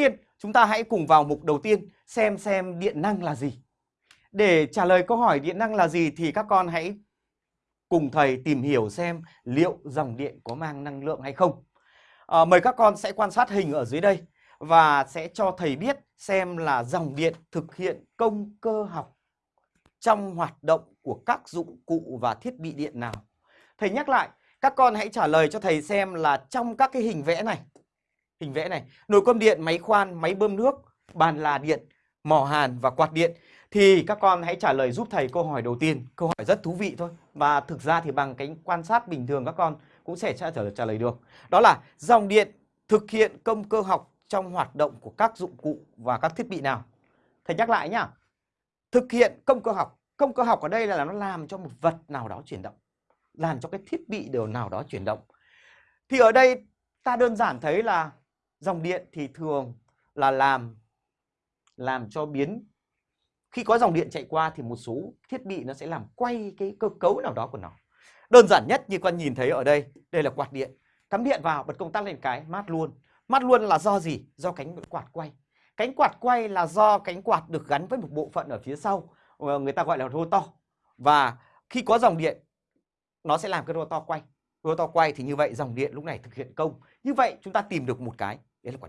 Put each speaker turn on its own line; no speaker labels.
tiên chúng ta hãy cùng vào mục đầu tiên xem xem điện năng là gì. Để trả lời câu hỏi điện năng là gì thì các con hãy cùng thầy tìm hiểu xem liệu dòng điện có mang năng lượng hay không. À, mời các con sẽ quan sát hình ở dưới đây và sẽ cho thầy biết xem là dòng điện thực hiện công cơ học trong hoạt động của các dụng cụ và thiết bị điện nào. Thầy nhắc lại, các con hãy trả lời cho thầy xem là trong các cái hình vẽ này, hình vẽ này, nồi cơm điện, máy khoan, máy bơm nước, bàn là điện, mỏ hàn và quạt điện thì các con hãy trả lời giúp thầy câu hỏi đầu tiên. Câu hỏi rất thú vị thôi và thực ra thì bằng cái quan sát bình thường các con cũng sẽ trả, trả lời được. Đó là dòng điện thực hiện công cơ học trong hoạt động của các dụng cụ và các thiết bị nào. Thầy nhắc lại nhá. Thực hiện công cơ học. Công cơ học ở đây là nó làm cho một vật nào đó chuyển động. Làm cho cái thiết bị điều nào đó chuyển động. Thì ở đây ta đơn giản thấy là dòng điện thì thường là làm làm cho biến khi có dòng điện chạy qua thì một số thiết bị nó sẽ làm quay cái cơ cấu nào đó của nó. Đơn giản nhất như con nhìn thấy ở đây, đây là quạt điện. Cắm điện vào, bật công tắc lên cái, mát luôn. Mát luôn là do gì? Do cánh quạt quay. Cánh quạt quay là do cánh quạt được gắn với một bộ phận ở phía sau, ờ, người ta gọi là rotor. Và khi có dòng điện, nó sẽ làm cái rotor quay. Rotor quay thì như vậy dòng điện lúc này thực hiện công. Như vậy chúng ta tìm được một cái, đấy là quạt điện.